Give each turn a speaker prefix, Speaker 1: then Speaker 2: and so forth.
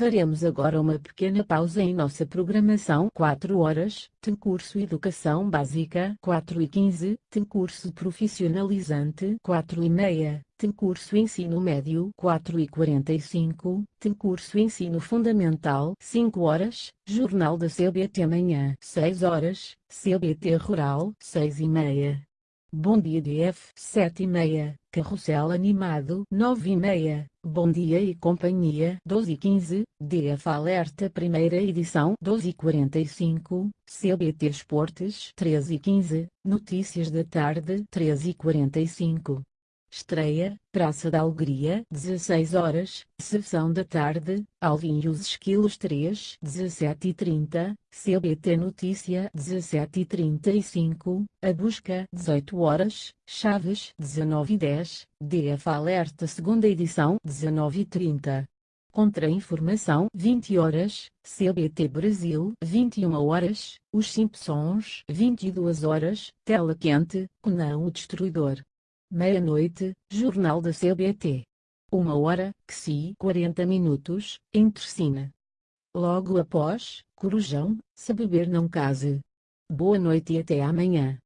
Speaker 1: Faremos agora uma pequena pausa em nossa programação. 4 horas, tem curso Educação Básica. 4 e 15, tem curso Profissionalizante. 4 e meia, tem curso Ensino Médio. 4 e 45, tem curso Ensino Fundamental. 5 horas, Jornal da CBT Manhã 6 horas, CBT Rural. 6 e meia. Bom dia DF 7 e meia, Carrossel Animado 9 e meia, Bom Dia e Companhia 12 e 15, DF Alerta Primeira Edição 12 e 45, CBT Esportes 13 e 15, Notícias da Tarde 13 e 45. Estreia, Praça da Alegria, 16 horas, Sessão da Tarde, Alvin e os Esquilos 3, 17 e 30, CBT Notícia 17 e 35, A Busca, 18 horas, Chaves, 19 e 10, DF Alerta Segunda Edição, 19 e 30. Contra-informação 20 horas, CBT Brasil 21 horas, Os Simpsons 22 horas, Tela Quente, Conan o Destruidor meia-noite, Jornal da CBT. Uma hora, QSI 40 minutos, Entrecina. Logo após, Corujão, se beber não case. Boa noite e até amanhã.